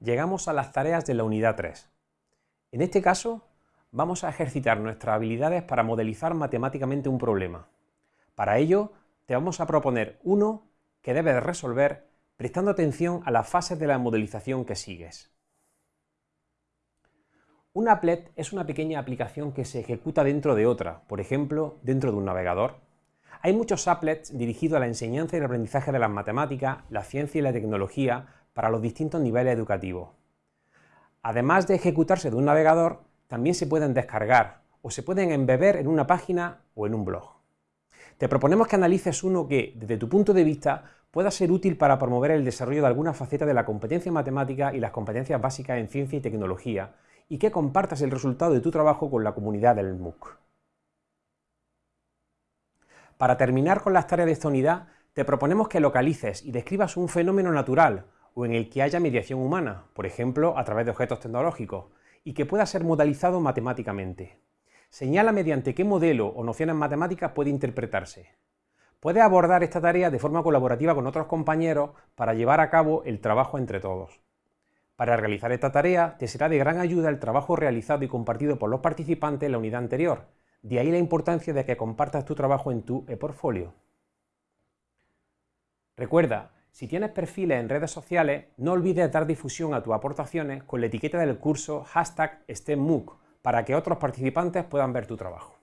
llegamos a las tareas de la unidad 3. En este caso, vamos a ejercitar nuestras habilidades para modelizar matemáticamente un problema. Para ello, te vamos a proponer uno que debes resolver prestando atención a las fases de la modelización que sigues. Un applet es una pequeña aplicación que se ejecuta dentro de otra, por ejemplo, dentro de un navegador. Hay muchos applets dirigidos a la enseñanza y el aprendizaje de las matemáticas, la ciencia y la tecnología para los distintos niveles educativos. Además de ejecutarse de un navegador, también se pueden descargar o se pueden embeber en una página o en un blog. Te proponemos que analices uno que, desde tu punto de vista, pueda ser útil para promover el desarrollo de alguna faceta de la competencia matemática y las competencias básicas en ciencia y tecnología, y que compartas el resultado de tu trabajo con la comunidad del MOOC. Para terminar con las tareas de esta unidad, te proponemos que localices y describas un fenómeno natural o en el que haya mediación humana, por ejemplo, a través de objetos tecnológicos, y que pueda ser modalizado matemáticamente. Señala mediante qué modelo o nociones matemáticas puede interpretarse. Puedes abordar esta tarea de forma colaborativa con otros compañeros para llevar a cabo el trabajo entre todos. Para realizar esta tarea te será de gran ayuda el trabajo realizado y compartido por los participantes en la unidad anterior, de ahí la importancia de que compartas tu trabajo en tu e-portfolio. Recuerda, si tienes perfiles en redes sociales, no olvides dar difusión a tus aportaciones con la etiqueta del curso hashtag STEMMOOC para que otros participantes puedan ver tu trabajo.